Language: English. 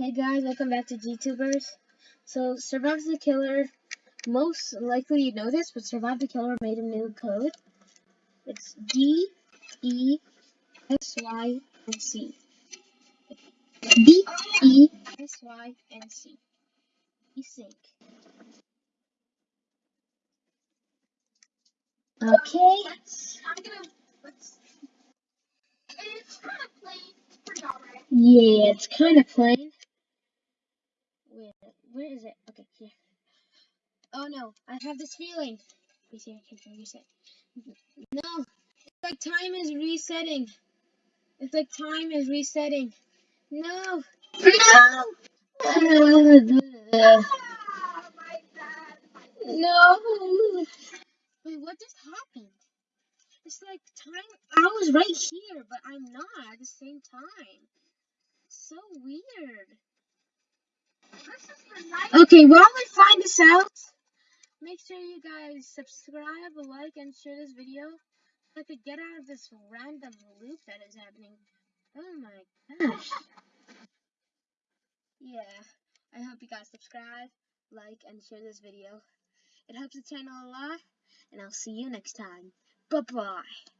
Hey guys, welcome back to GTubers. So, Survive the Killer, most likely you know this, but Survive the Killer made a new code. It's D E S Y N C. D E S Y N C. Desync. Okay. Yeah, it's kind of plain. Wait, where is it? Okay, here. Oh no, I have this feeling. Let me see, I can reset. No, it's like time is resetting. It's like time is resetting. No, no, no. Wait, what just happened? It's like time. I was right here, but I'm not at the same time. So weird. Okay, while we find this out, make sure you guys subscribe, like, and share this video I could get out of this random loop that is happening. Oh my gosh. Yeah, I hope you guys subscribe, like, and share this video. It helps the channel a lot, and I'll see you next time. Bye-bye.